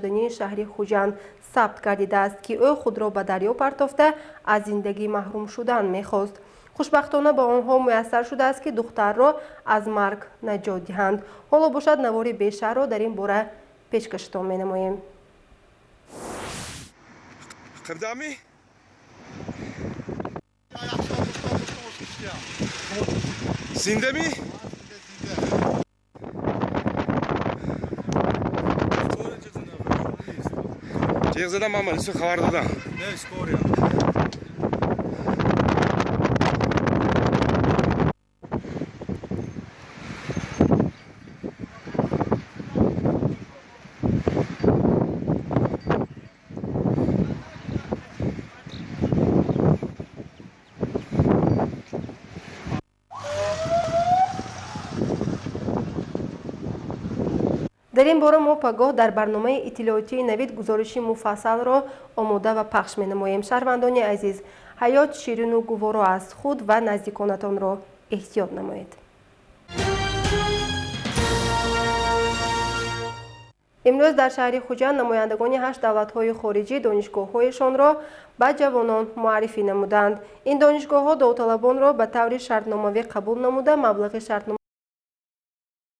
ҷании шаҳри хуҷанд сабт гардидааст ки ӯ худро ба дарё партофта аз зиндагӣ маҳрум шудан мехост. Хушбахтона ба онҳо муяссар шудааст ки духтарро аз марг наҷот диҳанд ҳоло бошад навори бешаҳрро дар ин бора пешкаштон менамоем зиндамӣ ҷиғ задам мамал исо хабар додам Дар ин бора мо пагоҳ дар барномаи иттилоотии навид гузориши муфассалро омода ва пахш менамоем. Шаҳрвандони азиз ҳаёт ширину гуворо аст. Худ ва наздиконатонро эҳтиёт намоед. Имрӯз дар шаҳри хуҷанд намояндагони ҳашт давлатҳои хориҷӣ донишгоҳҳояшонро ба ҷавонон муаррифӣ намуданд. Ин донишгоҳҳо довталабонро ба таври шартномавӣ қабул намуда маблағи шартнома